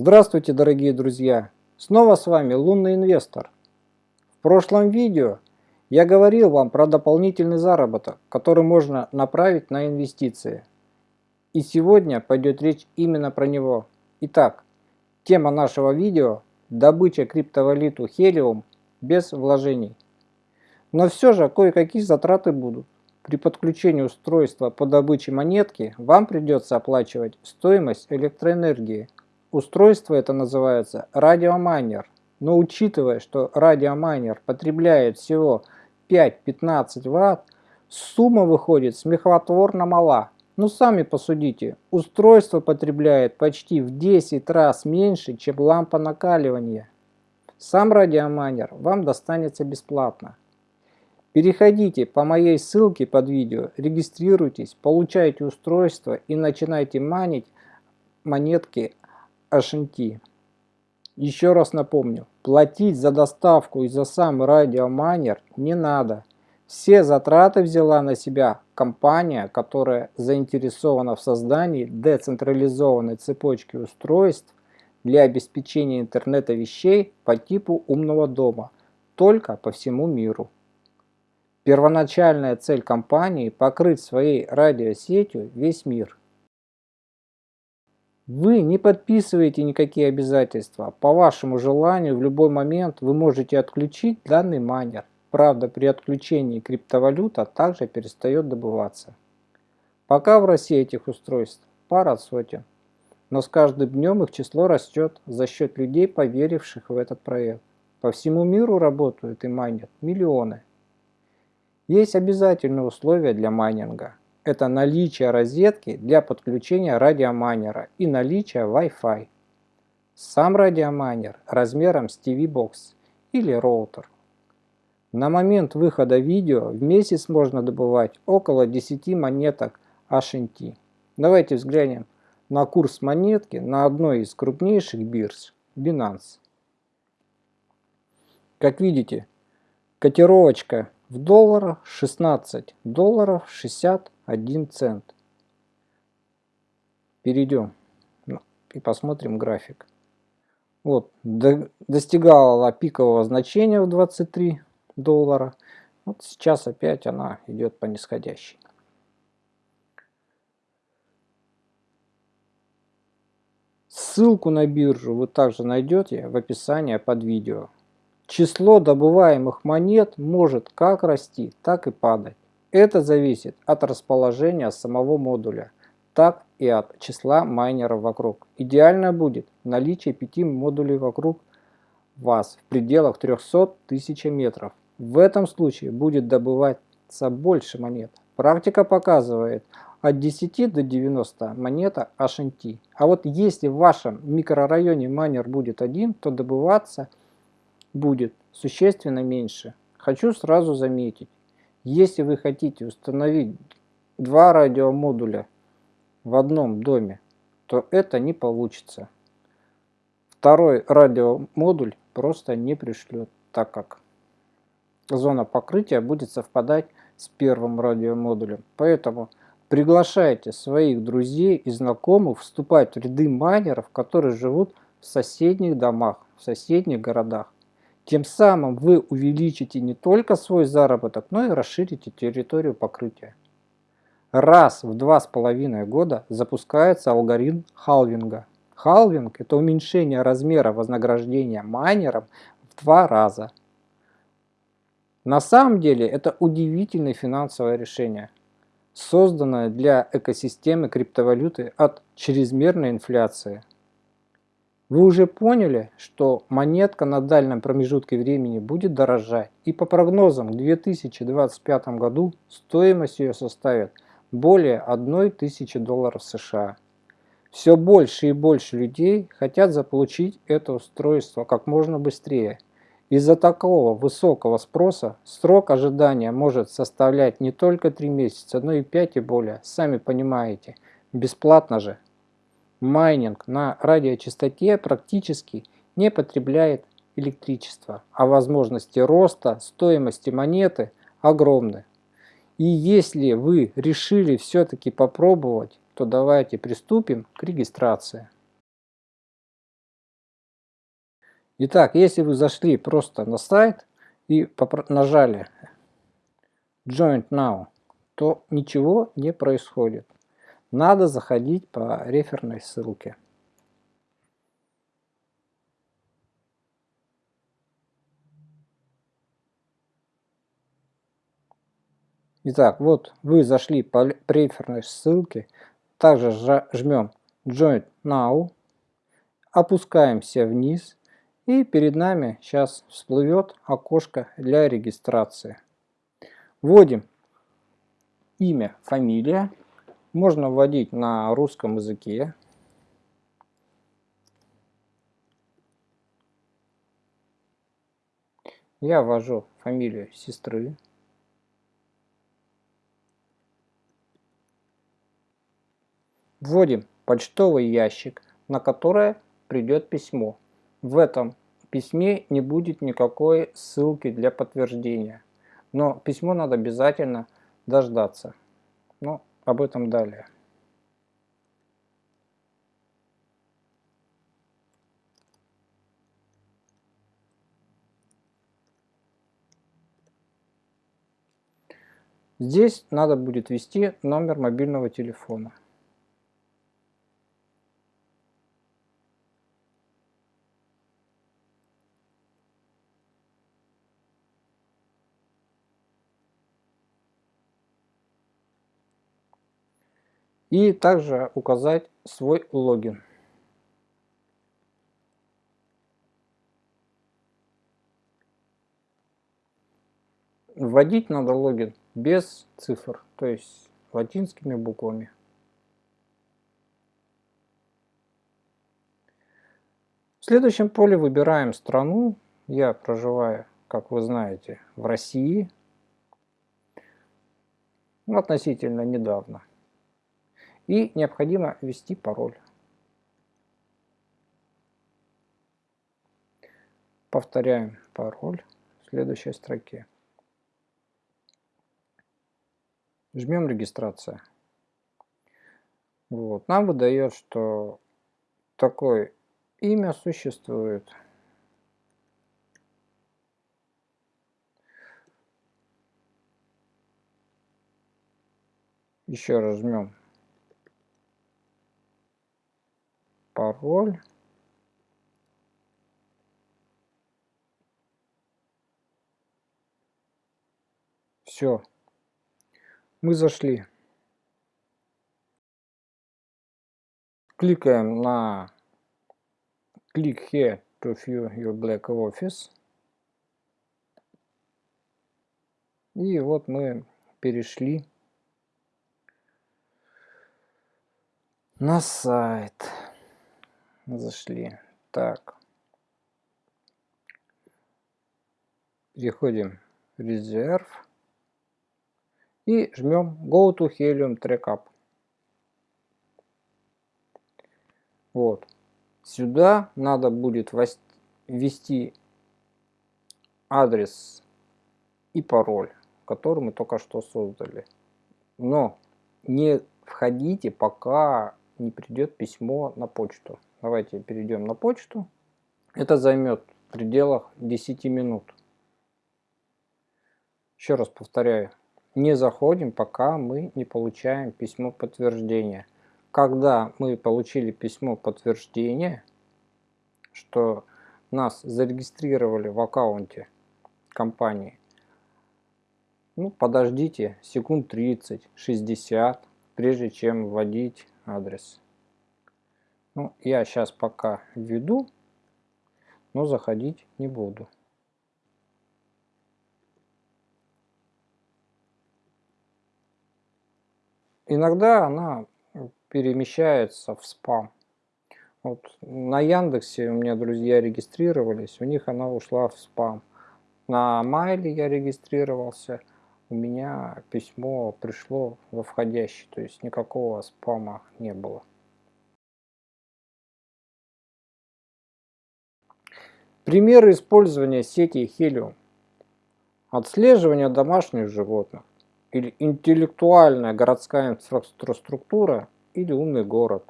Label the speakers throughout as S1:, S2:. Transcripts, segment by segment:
S1: Здравствуйте, дорогие друзья! Снова с вами Лунный Инвестор. В прошлом видео я говорил вам про дополнительный заработок, который можно направить на инвестиции. И сегодня пойдет речь именно про него. Итак, тема нашего видео – добыча криптовалюту Helium без вложений. Но все же кое-какие затраты будут. При подключении устройства по добыче монетки вам придется оплачивать стоимость электроэнергии – Устройство это называется радиомайнер. Но учитывая, что радиомайнер потребляет всего 5-15 Вт, сумма выходит смехотворно мала. Ну сами посудите, устройство потребляет почти в 10 раз меньше, чем лампа накаливания. Сам радиомайнер вам достанется бесплатно. Переходите по моей ссылке под видео, регистрируйтесь, получайте устройство и начинайте манить монетки Ашинти. Еще раз напомню, платить за доставку и за сам радиомайнер не надо. Все затраты взяла на себя компания, которая заинтересована в создании децентрализованной цепочки устройств для обеспечения интернета вещей по типу умного дома, только по всему миру. Первоначальная цель компании – покрыть своей радиосетью весь мир. Вы не подписываете никакие обязательства. По вашему желанию в любой момент вы можете отключить данный майнер. Правда, при отключении криптовалюта также перестает добываться. Пока в России этих устройств пара сотен. Но с каждым днем их число растет за счет людей, поверивших в этот проект. По всему миру работают и майнят миллионы. Есть обязательные условия для майнинга это наличие розетки для подключения радиомайнера и наличие Wi-Fi. Сам радиомайнер размером с TV-бокс или роутер. На момент выхода видео в месяц можно добывать около 10 монеток HNT. Давайте взглянем на курс монетки на одной из крупнейших бирж Binance. Как видите, котировочка в долларах 16 долларов 60 1 цент. Перейдем ну, и посмотрим график. Вот, до, достигала пикового значения в 23 доллара. Вот сейчас опять она идет по нисходящей. Ссылку на биржу вы также найдете в описании под видео. Число добываемых монет может как расти, так и падать. Это зависит от расположения самого модуля, так и от числа майнеров вокруг. Идеально будет наличие 5 модулей вокруг вас в пределах 300 тысяч метров. В этом случае будет добываться больше монет. Практика показывает от 10 до 90 монета HNT. А вот если в вашем микрорайоне майнер будет один, то добываться будет существенно меньше. Хочу сразу заметить, если вы хотите установить два радиомодуля в одном доме, то это не получится. Второй радиомодуль просто не пришлет, так как зона покрытия будет совпадать с первым радиомодулем. Поэтому приглашайте своих друзей и знакомых вступать в ряды майнеров, которые живут в соседних домах, в соседних городах. Тем самым вы увеличите не только свой заработок, но и расширите территорию покрытия. Раз в два с половиной года запускается алгоритм халвинга. Халвинг – это уменьшение размера вознаграждения майнерам в два раза. На самом деле это удивительное финансовое решение, созданное для экосистемы криптовалюты от чрезмерной инфляции. Вы уже поняли, что монетка на дальнем промежутке времени будет дорожать, и по прогнозам к 2025 году стоимость ее составит более 1000 долларов США. Все больше и больше людей хотят заполучить это устройство как можно быстрее. Из-за такого высокого спроса срок ожидания может составлять не только 3 месяца, но и 5 и более, сами понимаете. Бесплатно же майнинг на радиочастоте практически не потребляет электричество, а возможности роста стоимости монеты огромны. И если вы решили все-таки попробовать, то давайте приступим к регистрации. Итак, если вы зашли просто на сайт и нажали Join Now, то ничего не происходит. Надо заходить по реферной ссылке. Итак, вот вы зашли по реферной ссылке, также жмем Join Now, опускаемся вниз и перед нами сейчас всплывет окошко для регистрации. Вводим имя, фамилия. Можно вводить на русском языке. Я ввожу фамилию сестры. Вводим почтовый ящик, на который придет письмо. В этом письме не будет никакой ссылки для подтверждения. Но письмо надо обязательно дождаться. Но об этом далее. Здесь надо будет ввести номер мобильного телефона. И также указать свой логин. Вводить надо логин без цифр, то есть латинскими буквами. В следующем поле выбираем страну. Я проживаю, как вы знаете, в России. Относительно недавно и необходимо ввести пароль. Повторяем пароль в следующей строке. Жмем регистрация. Вот. Нам выдает, что такое имя существует. Еще раз жмем пароль. Все. Мы зашли. Кликаем на Click here to view your black office. И вот мы перешли на сайт зашли. Так. Переходим в резерв. И жмем Go to Helium Trackup. Вот. Сюда надо будет ввести адрес и пароль, который мы только что создали. Но не входите, пока не придет письмо на почту. Давайте перейдем на почту. Это займет в пределах 10 минут. Еще раз повторяю, не заходим, пока мы не получаем письмо подтверждения. Когда мы получили письмо подтверждения, что нас зарегистрировали в аккаунте компании, ну, подождите секунд 30-60, прежде чем вводить адрес. Ну, я сейчас пока введу, но заходить не буду. Иногда она перемещается в спам. Вот на Яндексе у меня друзья регистрировались, у них она ушла в спам. На Майле я регистрировался, у меня письмо пришло во входящий, то есть никакого спама не было. Примеры использования сети Helium. Отслеживание домашних животных или интеллектуальная городская инфраструктура или умный город.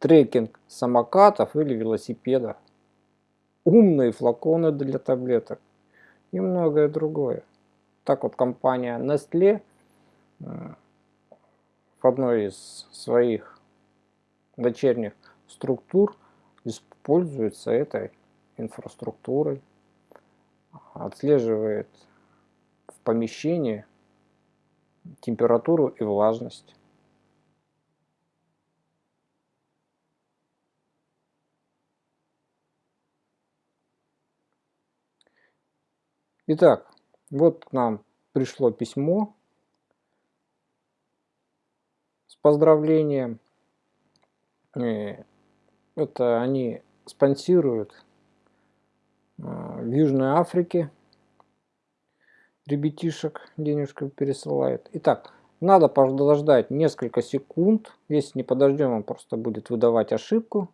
S1: Трекинг самокатов или велосипедов. умные флаконы для таблеток и многое другое. Так вот компания Nestle э, в одной из своих дочерних структур используется этой инфраструктурой, отслеживает в помещении температуру и влажность. Итак, вот к нам пришло письмо с поздравлением. Э, это они спонсируют в Южной Африке ребятишек денежку пересылает. Итак, надо подождать несколько секунд. Если не подождем, он просто будет выдавать ошибку.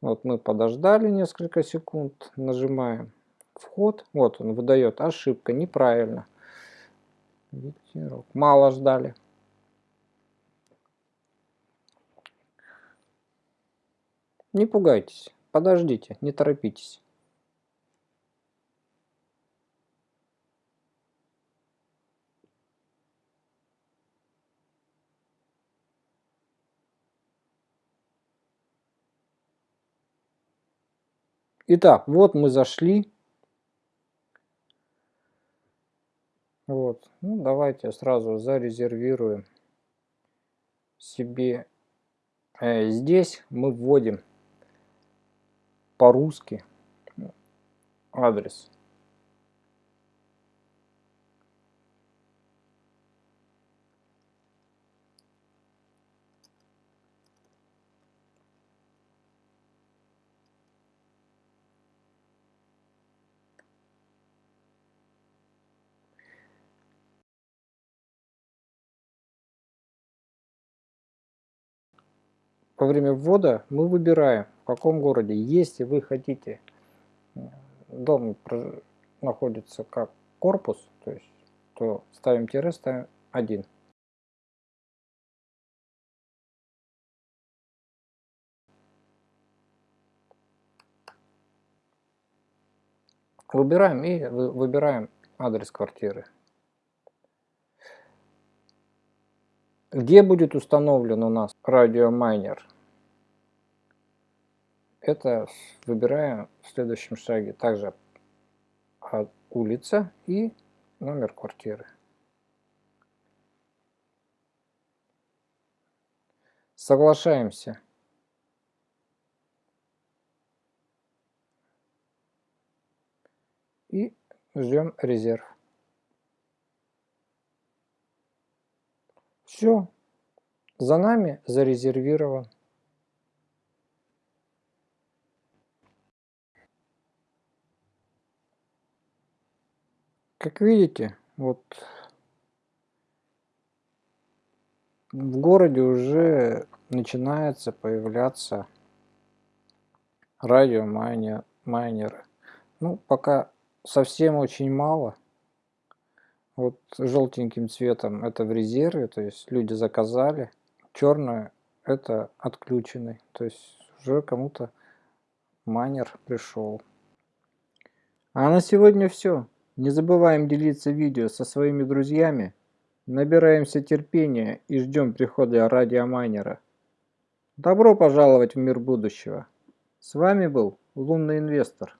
S1: Вот мы подождали несколько секунд, нажимаем вход. Вот он выдает ошибка, неправильно. Мало ждали. Не пугайтесь, подождите, не торопитесь. Итак, вот мы зашли. Вот, ну давайте сразу зарезервируем себе. Э, здесь мы вводим по-русски адрес. Во время ввода мы выбираем в каком городе. Если вы хотите, дом находится как корпус, то есть, то ставим тире, ставим 1. Выбираем и выбираем адрес квартиры. Где будет установлен у нас радиомайнер? это выбираем в следующем шаге также улица и номер квартиры. Соглашаемся. И ждем резерв. Все. За нами зарезервирован. Как видите, вот в городе уже начинается появляться радиомайнеры. Ну, пока совсем очень мало. Вот желтеньким цветом это в резерве, то есть люди заказали. Черное это отключенный, то есть уже кому-то майнер пришел. А на сегодня все. Не забываем делиться видео со своими друзьями, набираемся терпения и ждем прихода радиомайнера. Добро пожаловать в мир будущего! С вами был Лунный Инвестор.